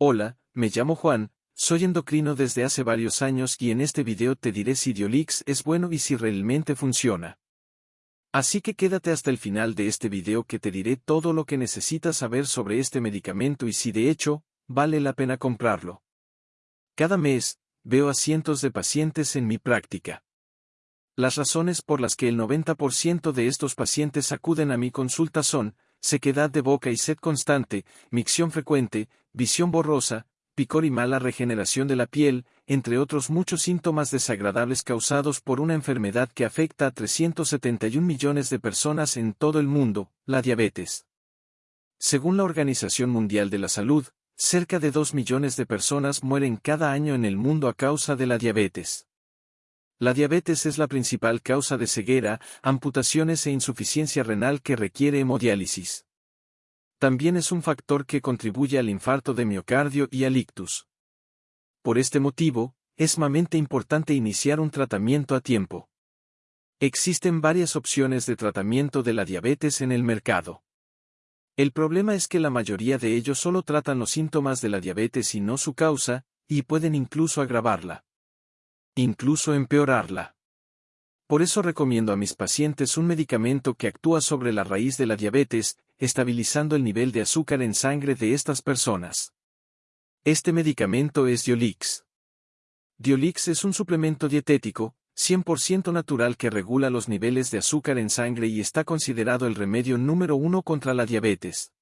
Hola, me llamo Juan, soy endocrino desde hace varios años y en este video te diré si Diolix es bueno y si realmente funciona. Así que quédate hasta el final de este video que te diré todo lo que necesitas saber sobre este medicamento y si de hecho, vale la pena comprarlo. Cada mes, veo a cientos de pacientes en mi práctica. Las razones por las que el 90% de estos pacientes acuden a mi consulta son, sequedad de boca y sed constante, micción frecuente, visión borrosa, picor y mala regeneración de la piel, entre otros muchos síntomas desagradables causados por una enfermedad que afecta a 371 millones de personas en todo el mundo, la diabetes. Según la Organización Mundial de la Salud, cerca de 2 millones de personas mueren cada año en el mundo a causa de la diabetes. La diabetes es la principal causa de ceguera, amputaciones e insuficiencia renal que requiere hemodiálisis. También es un factor que contribuye al infarto de miocardio y al ictus. Por este motivo, es sumamente importante iniciar un tratamiento a tiempo. Existen varias opciones de tratamiento de la diabetes en el mercado. El problema es que la mayoría de ellos solo tratan los síntomas de la diabetes y no su causa, y pueden incluso agravarla incluso empeorarla. Por eso recomiendo a mis pacientes un medicamento que actúa sobre la raíz de la diabetes, estabilizando el nivel de azúcar en sangre de estas personas. Este medicamento es Diolix. Diolix es un suplemento dietético, 100% natural que regula los niveles de azúcar en sangre y está considerado el remedio número uno contra la diabetes.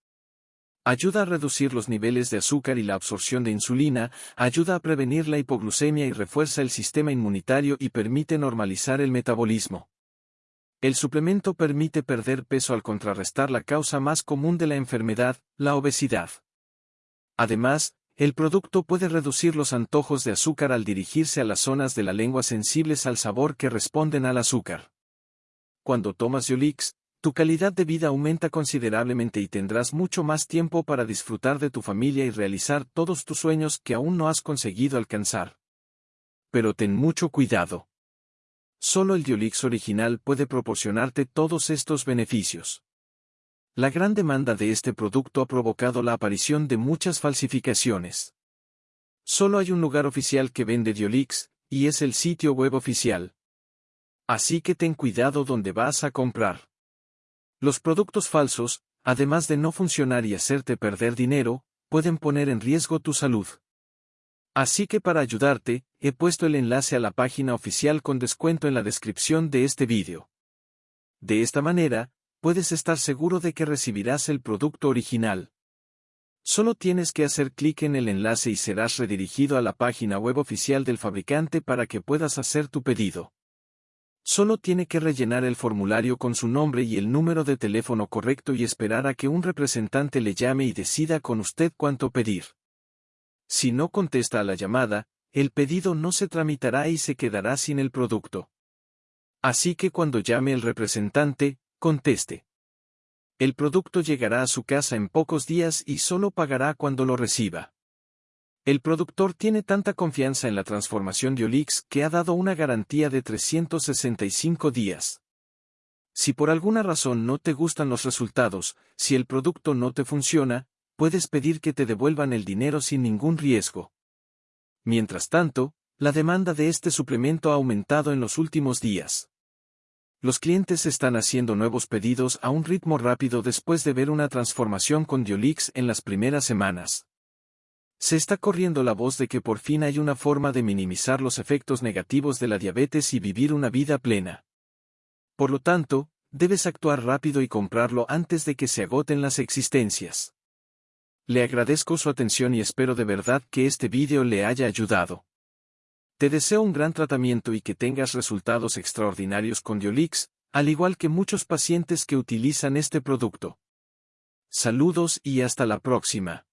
Ayuda a reducir los niveles de azúcar y la absorción de insulina, ayuda a prevenir la hipoglucemia y refuerza el sistema inmunitario y permite normalizar el metabolismo. El suplemento permite perder peso al contrarrestar la causa más común de la enfermedad, la obesidad. Además, el producto puede reducir los antojos de azúcar al dirigirse a las zonas de la lengua sensibles al sabor que responden al azúcar. Cuando tomas Yolix, tu calidad de vida aumenta considerablemente y tendrás mucho más tiempo para disfrutar de tu familia y realizar todos tus sueños que aún no has conseguido alcanzar. Pero ten mucho cuidado. Solo el Diolix original puede proporcionarte todos estos beneficios. La gran demanda de este producto ha provocado la aparición de muchas falsificaciones. Solo hay un lugar oficial que vende Diolix, y es el sitio web oficial. Así que ten cuidado donde vas a comprar. Los productos falsos, además de no funcionar y hacerte perder dinero, pueden poner en riesgo tu salud. Así que para ayudarte, he puesto el enlace a la página oficial con descuento en la descripción de este vídeo. De esta manera, puedes estar seguro de que recibirás el producto original. Solo tienes que hacer clic en el enlace y serás redirigido a la página web oficial del fabricante para que puedas hacer tu pedido. Solo tiene que rellenar el formulario con su nombre y el número de teléfono correcto y esperar a que un representante le llame y decida con usted cuánto pedir. Si no contesta a la llamada, el pedido no se tramitará y se quedará sin el producto. Así que cuando llame el representante, conteste. El producto llegará a su casa en pocos días y solo pagará cuando lo reciba. El productor tiene tanta confianza en la transformación de Olix que ha dado una garantía de 365 días. Si por alguna razón no te gustan los resultados, si el producto no te funciona, puedes pedir que te devuelvan el dinero sin ningún riesgo. Mientras tanto, la demanda de este suplemento ha aumentado en los últimos días. Los clientes están haciendo nuevos pedidos a un ritmo rápido después de ver una transformación con Diolix en las primeras semanas. Se está corriendo la voz de que por fin hay una forma de minimizar los efectos negativos de la diabetes y vivir una vida plena. Por lo tanto, debes actuar rápido y comprarlo antes de que se agoten las existencias. Le agradezco su atención y espero de verdad que este vídeo le haya ayudado. Te deseo un gran tratamiento y que tengas resultados extraordinarios con Diolix, al igual que muchos pacientes que utilizan este producto. Saludos y hasta la próxima.